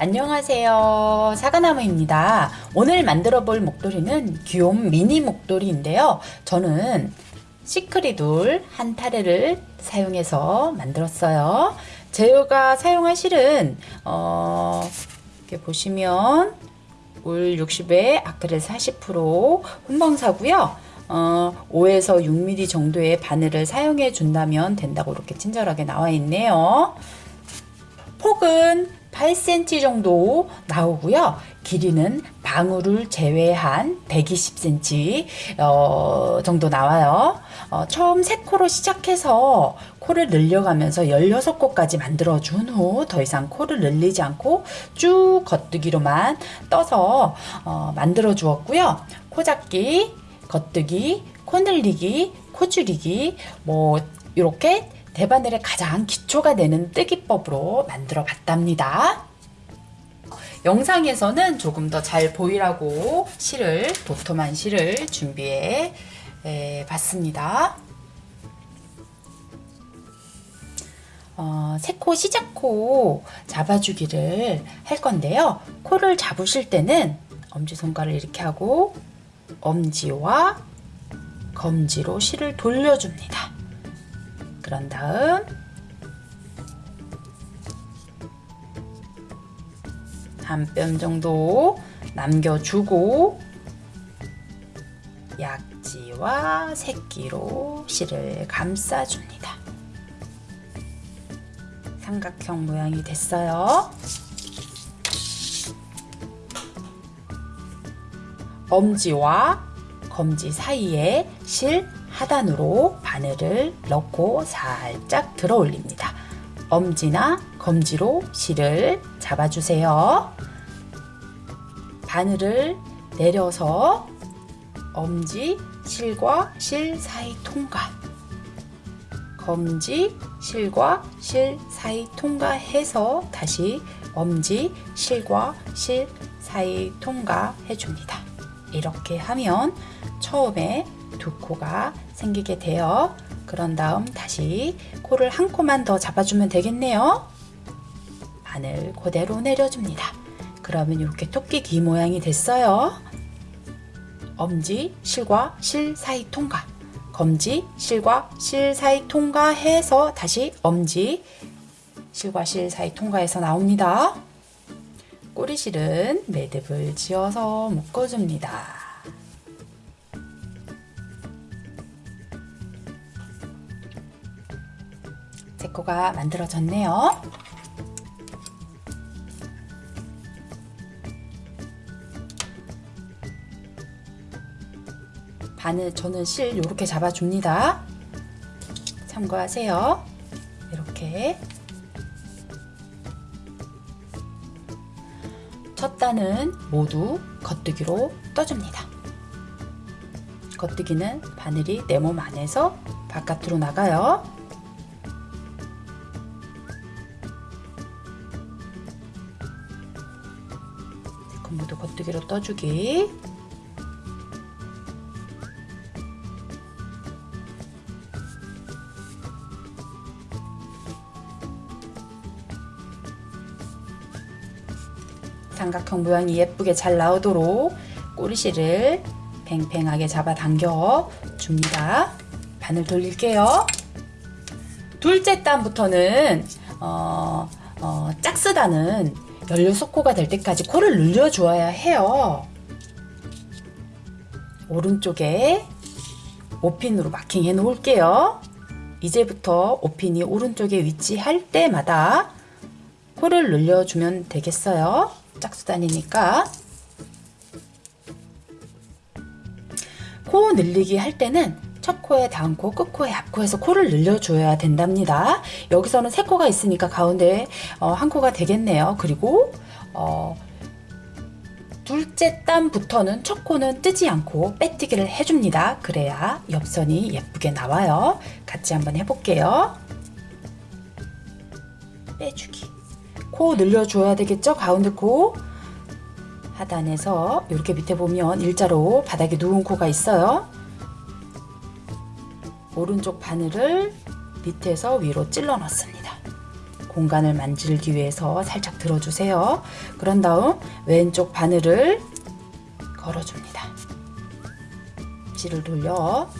안녕하세요. 사과나무입니다. 오늘 만들어 볼 목도리는 귀여운 미니 목도리인데요. 저는 시크리돌 한 타레를 사용해서 만들었어요. 제가 사용한 실은 어, 이렇게 보시면 울 60에 아크릴 40% 혼방사고요. 어, 5에서 6mm 정도의 바늘을 사용해 준다면 된다고 이렇게 친절하게 나와 있네요. 폭은 8cm 정도 나오고요. 길이는 방울을 제외한 120cm 어, 정도 나와요. 어, 처음 3코로 시작해서 코를 늘려가면서 16코까지 만들어준 후 더 이상 코를 늘리지 않고 쭉 겉뜨기로만 떠서 어, 만들어 주었고요. 코 잡기, 겉뜨기, 코 늘리기, 코 줄이기 뭐 이렇게 대바늘의 가장 기초가 되는 뜨기법으로 만들어 봤답니다. 영상에서는 조금 더 잘 보이라고 실을 도톰한 실을 준비해 봤습니다. 어, 세코 시작코 잡아주기를 할 건데요. 코를 잡으실 때는 엄지손가락을 이렇게 하고 엄지와 검지로 실을 돌려줍니다. 그런 다음 한 뼘 정도 남겨주고 약지와 새끼로 실을 감싸줍니다. 삼각형 모양이 됐어요. 엄지와 검지 사이에 실 하단으로 바늘을 넣고 살짝 들어 올립니다. 엄지나 검지로 실을 잡아주세요. 바늘을 내려서 엄지, 실과 실 사이 통과 검지, 실과 실 사이 통과해서 다시 엄지, 실과 실 사이 통과해 줍니다. 이렇게 하면 처음에 두 코가 생기게 돼요. 그런 다음 다시 코를 한 코만 더 잡아주면 되겠네요. 바늘 그대로 내려줍니다. 그러면 이렇게 토끼 귀 모양이 됐어요. 엄지, 실과 실 사이 통과 검지, 실과 실 사이 통과해서 다시 엄지, 실과 실 사이 통과해서 나옵니다. 꼬리실은 매듭을 지어서 묶어줍니다. 제코가 만들어졌네요. 바늘 저는 실 이렇게 잡아줍니다. 참고하세요. 이렇게 첫 단은 모두 겉뜨기로 떠줍니다. 겉뜨기는 바늘이 내 몸 안에서 바깥으로 나가요. 겉뜨기로 떠주기 삼각형 모양이 예쁘게 잘 나오도록 꼬리실을 팽팽하게 잡아 당겨 줍니다. 바늘 돌릴게요. 둘째 단부터는 어, 어, 짝스단은 16코가 될 때까지 코를 늘려 주어야 해요. 오른쪽에 오핀으로 마킹해 놓을게요. 이제부터 오핀이 오른쪽에 위치할 때마다 코를 늘려주면 되겠어요. 짝수단이니까. 코 늘리기 할 때는 첫 코에 다음 코, 끝 코에 앞 코에서 코를 늘려줘야 된답니다. 여기서는 세 코가 있으니까 가운데 어, 한 코가 되겠네요. 그리고 어, 둘째 땀부터는 첫 코는 뜨지 않고 빼뜨기를 해줍니다. 그래야 옆선이 예쁘게 나와요. 같이 한번 해볼게요. 빼주기. 코 늘려줘야 되겠죠? 가운데 코. 하단에서 이렇게 밑에 보면 일자로 바닥에 누운 코가 있어요. 오른쪽 바늘을 밑에서 위로 찔러 넣습니다. 공간을 만들기 위해서 살짝 들어주세요. 그런 다음 왼쪽 바늘을 걸어줍니다. 지를 돌려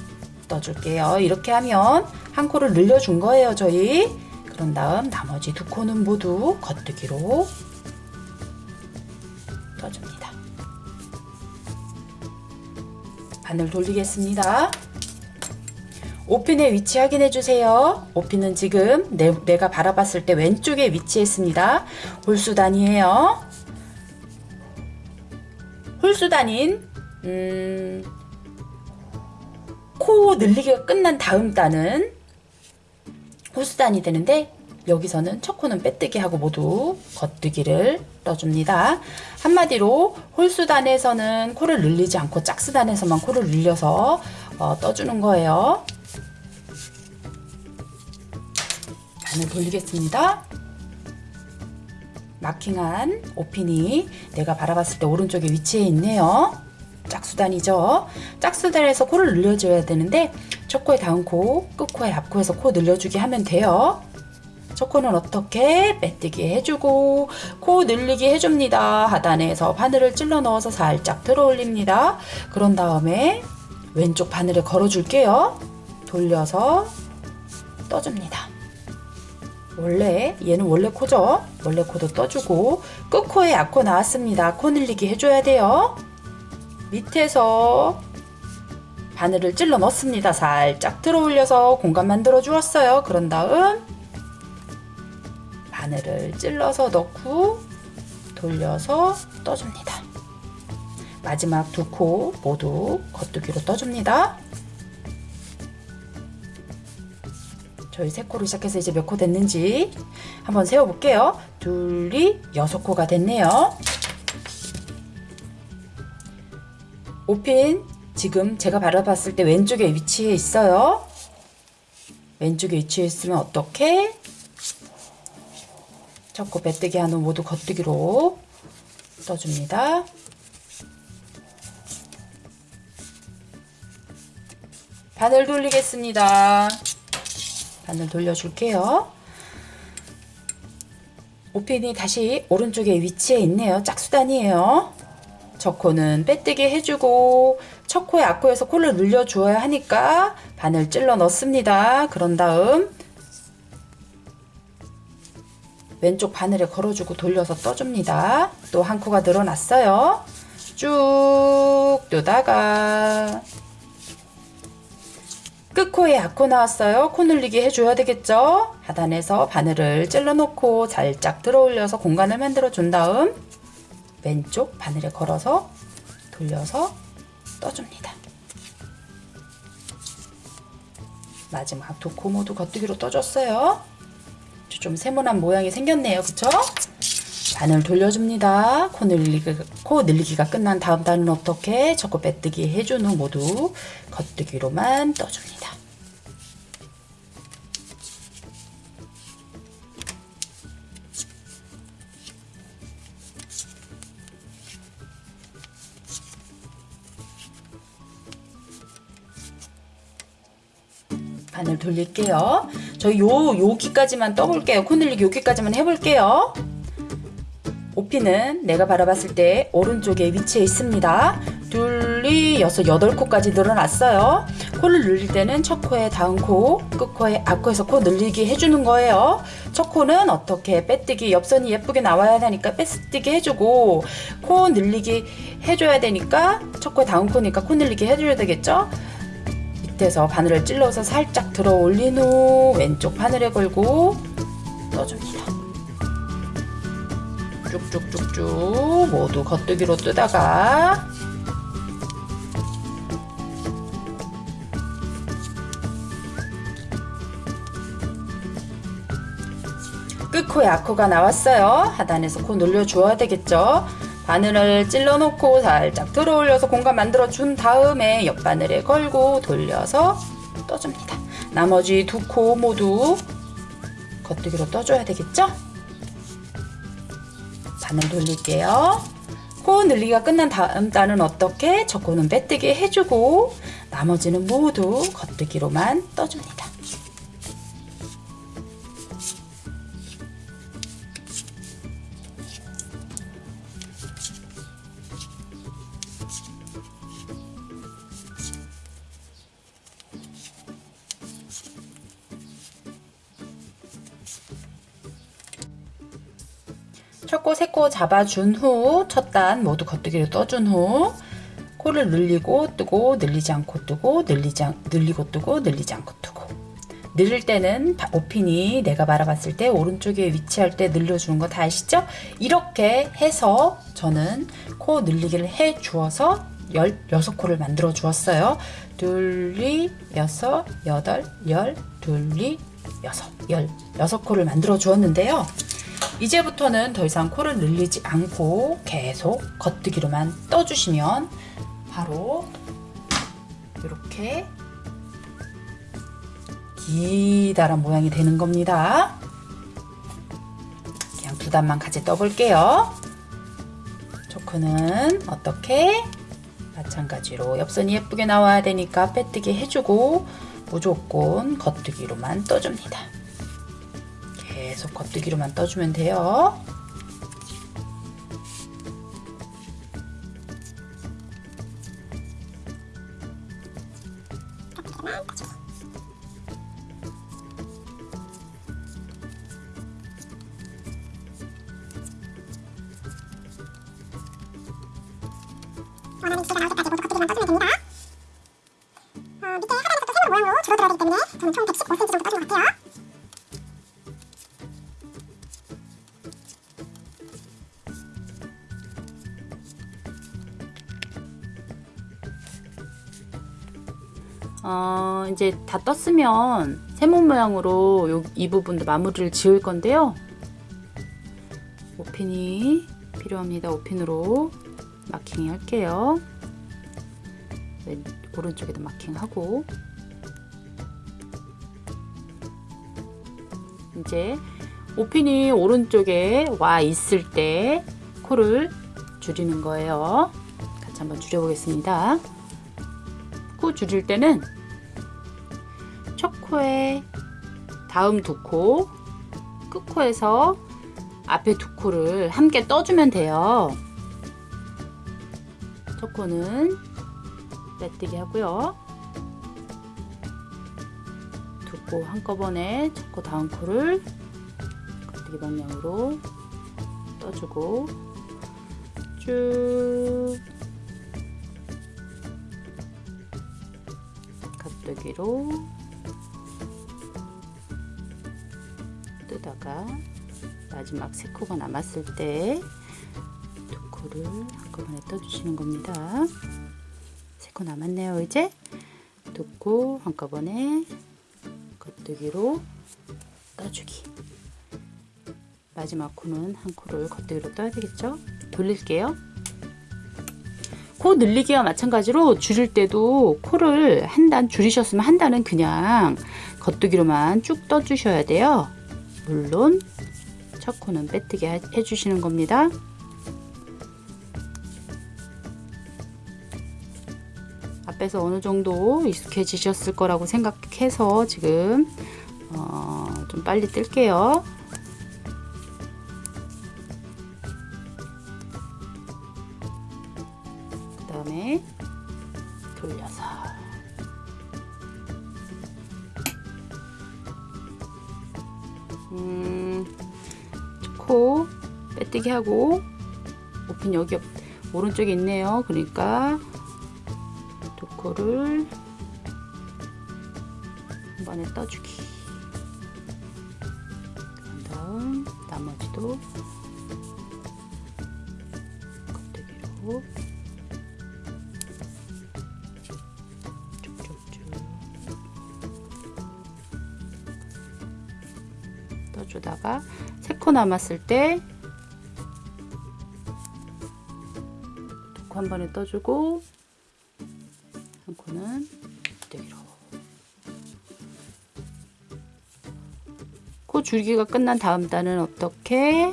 떠줄게요. 이렇게 하면 한 코를 늘려준 거예요, 저희. 그런 다음 나머지 두 코는 모두 겉뜨기로 떠줍니다. 바늘 돌리겠습니다. 오핀의 위치 확인해 주세요. 오핀은 지금 내, 내가 바라봤을 때 왼쪽에 위치했습니다. 홀수단이에요. 홀수단인 음, 코 늘리기가 끝난 다음 단은 홀수단이 되는데 여기서는 첫 코는 빼뜨기 하고 모두 겉뜨기를 떠줍니다. 한마디로 홀수단에서는 코를 늘리지 않고 짝수단에서만 코를 늘려서 어, 떠주는 거예요. 반을 돌리겠습니다. 마킹한 오핀이 내가 바라봤을 때 오른쪽에 위치해 있네요. 짝수단이죠. 짝수단에서 코를 늘려줘야 되는데 첫 코에 다음 코, 끝 코에 앞 코에서 코 늘려주기 하면 돼요. 첫 코는 어떻게 빼뜨기 해주고 코 늘리기 해줍니다. 하단에서 바늘을 찔러 넣어서 살짝 들어 올립니다. 그런 다음에 왼쪽 바늘에 걸어줄게요. 돌려서 떠줍니다. 원래 얘는 원래 코죠. 원래 코도 떠주고 끝코에 앞코 나왔습니다. 코 늘리기 해줘야 돼요. 밑에서 바늘을 찔러 넣습니다. 살짝 들어 올려서 공간 만들어 주었어요. 그런 다음 바늘을 찔러서 넣고 돌려서 떠줍니다. 마지막 두 코 모두 겉두기로 떠줍니다. 저희 세 코로 시작해서 이제 몇 코 됐는지 한번 세어볼게요. 둘이 여섯 코가 됐네요. 오핀 지금 제가 바라봤을 때 왼쪽에 위치해 있어요. 왼쪽에 위치해 있으면 어떻게? 첫 코 빼뜨기 한 후 모두 겉뜨기로 떠줍니다. 바늘 돌리겠습니다. 바늘 돌려줄게요. 오핀이 다시 오른쪽에 위치해 있네요. 짝수단이에요. 저 코는 빼뜨기 해주고 첫 코에 앞코에서 코를 늘려주어야 하니까 바늘 찔러 넣습니다. 그런 다음 왼쪽 바늘에 걸어주고 돌려서 떠줍니다. 또 한 코가 늘어났어요. 쭉 뜨다가 끝코에 앞코 나왔어요. 코 늘리기 해줘야 되겠죠? 하단에서 바늘을 찔러 놓고 살짝 들어 올려서 공간을 만들어 준 다음 왼쪽 바늘에 걸어서 돌려서 떠줍니다. 마지막 두 코 모두 겉뜨기로 떠줬어요. 좀 세모난 모양이 생겼네요. 그쵸? 바늘 돌려줍니다. 코, 늘리기, 코 늘리기가 끝난 다음 단은 어떻게? 저거 빼뜨기 해준 후 모두 겉뜨기로만 떠줍니다. 바늘 돌릴게요. 저희 요, 여기까지만 떠볼게요. 코 늘리기 여기까지만 해볼게요. 오피는 내가 바라봤을 때 오른쪽에 위치해 있습니다. 둘리 여섯 여덟 코까지 늘어났어요. 코를 늘릴 때는 첫 코에 다음 코, 끝 코에 앞 코에서 코 늘리기 해주는 거예요. 첫 코는 어떻게 빼뜨기 옆선이 예쁘게 나와야 되니까 빼뜨기 해주고 코 늘리기 해줘야 되니까 첫 코에 다음 코니까 코 늘리기 해줘야 되겠죠? 밑에서 바늘을 찔러서 살짝 들어 올린 후 왼쪽 바늘에 걸고 떠줍니다. 쭉쭉쭉쭉 모두 겉뜨기로 뜨다가 끝코에 앞코가 나왔어요. 하단에서 코 늘려주어야 되겠죠. 바늘을 찔러 놓고 살짝 들어 올려서 공간 만들어 준 다음에 옆바늘에 걸고 돌려서 떠줍니다. 나머지 두 코 모두 겉뜨기로 떠줘야 되겠죠? 바늘 돌릴게요. 코 늘리기가 끝난 다음 단은 어떻게? 저 코는 빼뜨기 해주고 나머지는 모두 겉뜨기로만 떠줍니다. 첫 코, 세코 잡아준 후 첫 단 모두 겉뜨기로 떠준 후 코를 늘리고 뜨고 늘리지 않고 뜨고 늘리지 않, 늘리고 뜨고 늘리지 않고 뜨고 늘릴 때는 바- 오핀이 내가 바라봤을 때 오른쪽에 위치할 때 늘려주는 거 다 아시죠? 이렇게 해서 저는 코 늘리기를 해 주어서 16코를 만들어 주었어요. 둘리, 여섯, 여덟, 열, 둘리, 여섯, 열, 여섯 코를 만들어 주었는데요. 이제부터는 더 이상 코를 늘리지 않고 계속 겉뜨기로만 떠주시면 바로 이렇게 기다란 모양이 되는 겁니다. 그냥 두 단만 같이 떠볼게요. 초크는 어떻게? 마찬가지로 옆선이 예쁘게 나와야 되니까 빼뜨기 해주고 무조건 겉뜨기로만 떠줍니다. 계속 겉뜨기로만 떠주면 돼요. 이제 다 떴으면 세모 모양으로 요, 이 부분도 마무리를 지을 건데요. 오핀이 필요합니다. 오핀으로 마킹 할게요. 왼, 오른쪽에도 마킹하고 이제 오핀이 오른쪽에 와 있을 때 코를 줄이는 거예요. 같이 한번 줄여보겠습니다. 코 줄일 때는 첫 코에 다음 두 코, 끝코에서 앞에 두 코를 함께 떠주면 돼요. 첫 코는 빼뜨기 하고요. 두 코 한꺼번에 첫 코 다음 코를 겉뜨기 방향으로 떠주고 쭉 겉뜨기로 뜨다가 마지막 세 코가 남았을 때두 코를 한꺼번에 떠주시는 겁니다. 세코 남았네요. 이제 두코 한꺼번에 겉뜨기로 떠주기. 마지막 코는 한 코를 겉뜨기로 떠야 되겠죠? 돌릴게요. 코 늘리기와 마찬가지로 줄일 때도 코를 한 단 줄이셨으면 한 단은 그냥 겉뜨기로만 쭉 떠주셔야 돼요. 물론 첫 코는 빼뜨기 해- 해주시는 겁니다. 앞에서 어느 정도 익숙해지셨을 거라고 생각해서 지금 어, 좀 빨리 뜰게요. 하고 오핀 여기 옆- 오른쪽에 있네요. 그러니까 두 코를 한 번에 떠주기. 그 다음 나머지도 쭉쭉쭉 떠주다가 세코 남았을 때 한 번에 떠주고 한 코는 겉대기로. 코 줄기가 끝난 다음 단은 어떻게?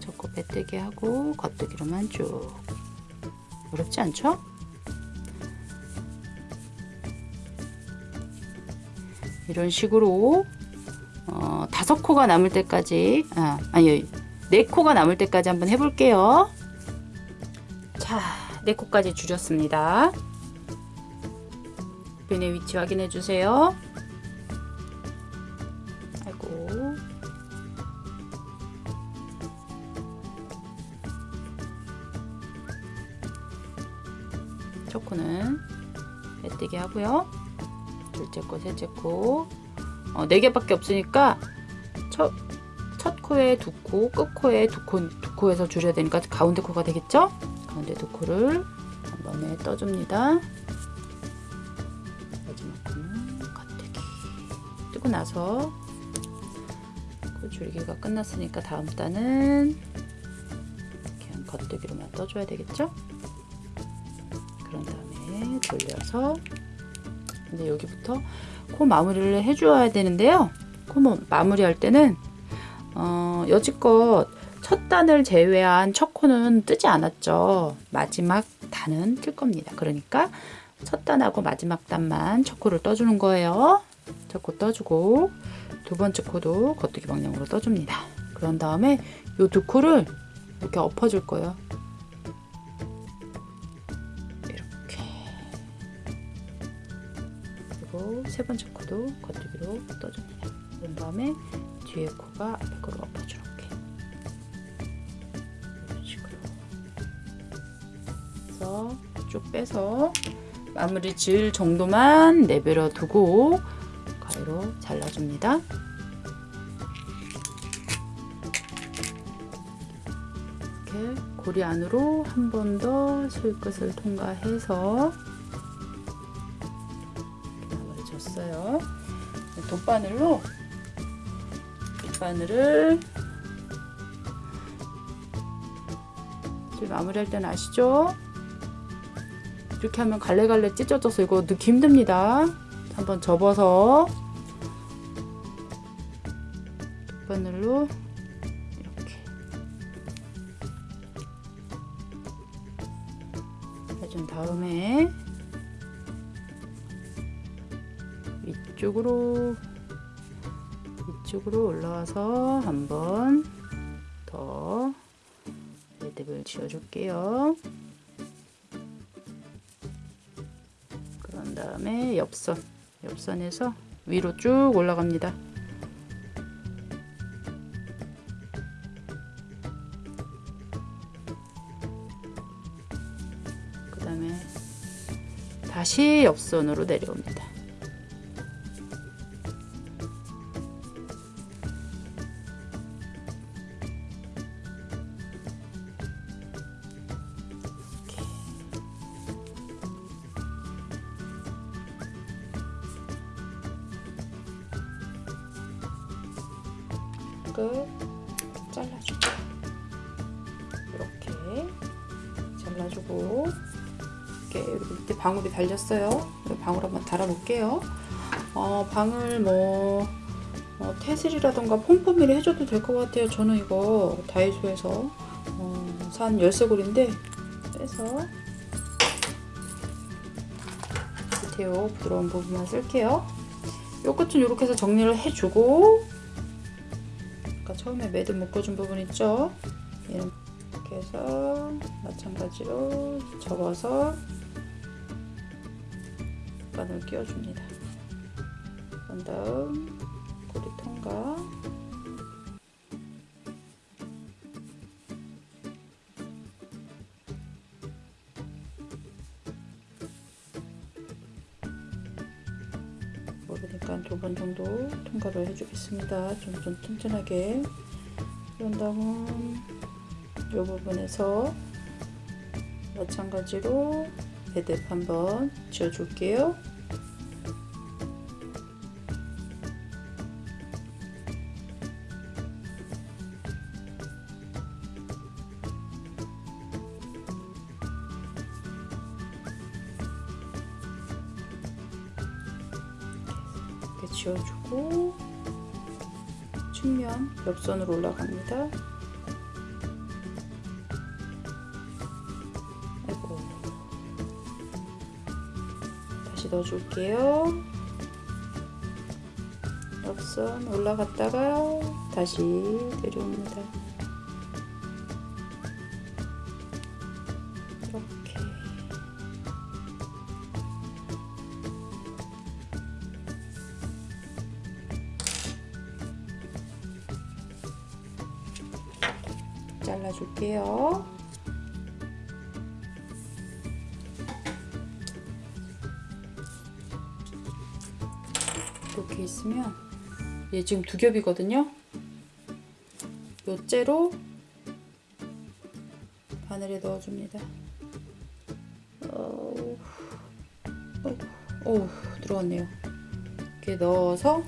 첫코 빼뜨기 하고 겉뜨기로만 쭉. 어렵지 않죠? 이런 식으로 어, 다섯 코가 남을 때까지 아, 아니 4코가 남을 때까지 한번 해볼게요. 자, 4코까지 줄였습니다. 벤의 위치 확인해 주세요. 아이고. 첫 코는 빼뜨기 하고요. 둘째 코, 셋째 코. 어, 4개밖에 없으니까 첫 코에 두 코, 끝 코에 두 코, 두 코에서 줄여야 되니까 가운데 코가 되겠죠? 가운데 두 코를 한 번에 떠줍니다. 마지막 코는 겉대기. 뜨고 나서 코 줄기가 끝났으니까 다음 단은 그냥 겉대기로만 떠줘야 되겠죠? 그런 다음에 돌려서 근데 여기부터 코 마무리를 해줘야 되는데요. 코 마- 마무리할 때는 어, 여지껏 첫 단을 제외한 첫 코는 뜨지 않았죠. 마지막 단은 뜰 겁니다. 그러니까 첫 단하고 마지막 단만 첫 코를 떠주는 거예요. 첫 코 떠주고 두 번째 코도 겉뚜기 방향으로 떠줍니다. 그런 다음에 이두 코를 이렇게 엎어줄 거예요. 이렇게 그리고 세 번째 코도 겉뚜기로 떠줍니다. 그런 다음에 뒤에 코가 앞에 엎어주게 이런 식으로 그래서 쭉 빼서 마무리 지을 정도만 내버려 두고 가위로 잘라줍니다. 이렇게 고리 안으로 한 번 더 실끝을 통과해서 이렇게 마무리 줬어요. 돗바늘로 돗 바늘을 마무리할 때는 아시죠? 이렇게 하면 갈래갈래 찢어져서 이거 넣기 힘듭니다. 한번 접어서 돗바늘로 이렇게 해준 다음에 위쪽으로 위쪽으로 올라와서 한번 더 매듭을 지어줄게요. 그런 다음에 옆선, 옆선에서 위로 쭉 올라갑니다. 그 다음에 다시 옆선으로 내려옵니다. 달렸어요. 방울 한번 달아볼게요. 어, 방울 뭐 어, 테슬이라던가 폼폼이를 해줘도 될 것 같아요. 저는 이거 다이소에서 어, 산 열쇠고리인데 빼서 밑에 요 부드러운 부분만 쓸게요. 요 끝은 이렇게 해서 정리를 해주고 아까 처음에 매듭 묶어준 부분 있죠? 이렇게 해서 마찬가지로 접어서 바늘 끼워줍니다. 그런 다음 고리 통과 모르니까 두 번 정도 통과를 해주겠습니다. 좀, 좀 튼튼하게. 그런 다음 이 부분에서 마찬가지로 매듭 한번 지어줄게요. 옆선으로 올라갑니다. 아이고 다시 넣어줄게요. 옆선 올라갔다가 다시 내려옵니다. 발라줄게요. 이렇게 있으면 얘 지금 두 겹이거든요. 요째로 바늘에 넣어줍니다. 오, 오, 들어왔네요. 이렇게 넣어서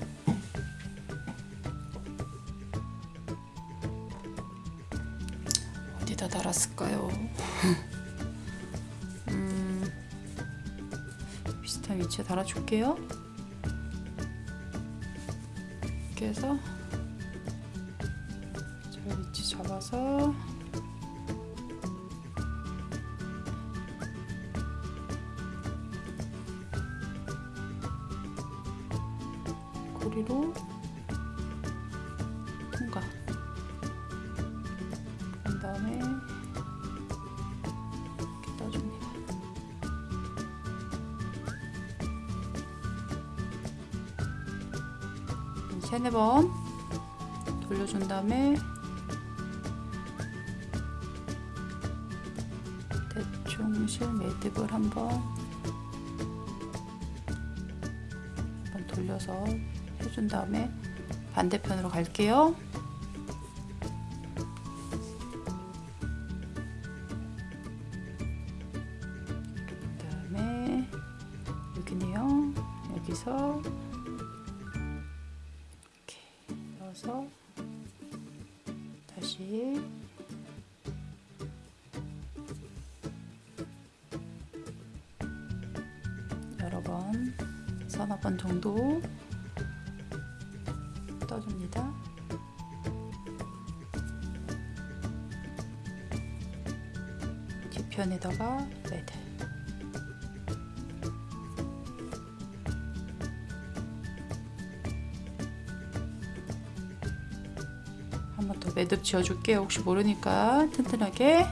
음, 비슷한 위치에 달아줄게요. 이렇게 해서 잘 위치 잡아서 고리로 번 돌려준 다음에 대충 실 매듭을 한번 한번 돌려서 해준 다음에 반대편으로 갈게요. 뒤편에다가 매듭. 한번 더 매듭 지어줄게요. 혹시 모르니까 튼튼하게.